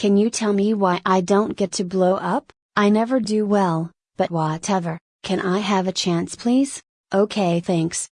Can you tell me why I don't get to blow up? I never do well, but whatever, can I have a chance please? Okay thanks.